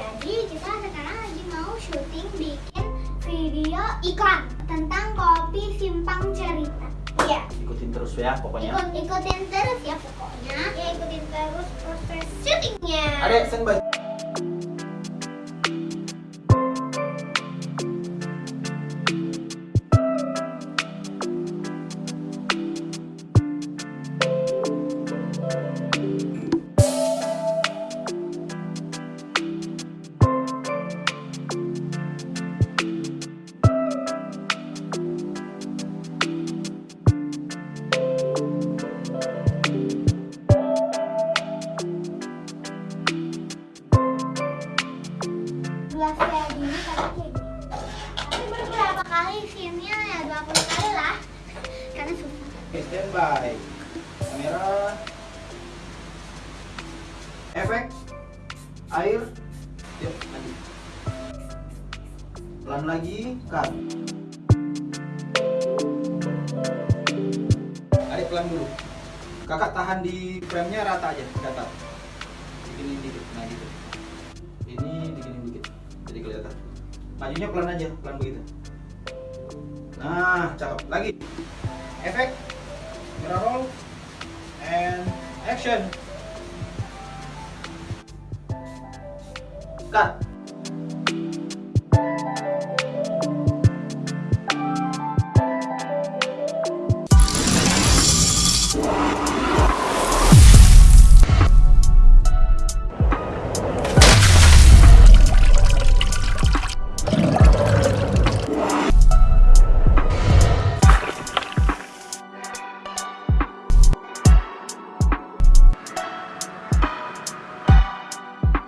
Jadi kita sekarang lagi mau syuting bikin video iklan tentang kopi simpang cerita. Iya. Ikutin terus ya pokoknya. Ikut ikutin terus ya pokoknya. Ya ikutin terus proses syutingnya. Adek, standby. Gelas kayak gini kayak gini. Tapi beberapa kali scene-nya ya 20 kali lah. Karena susah. Oke, standby. Kamera. Efek. Air. Yuk, lanjut. Pelan lagi, cut. Adik pelan dulu. Kakak tahan di frame-nya rata aja, datar. Dikinin dikit, nah gitu. Majunya pelan aja, pelan begitu. Nah, cakep. Lagi. Efek. Mirror roll. And action. Cut.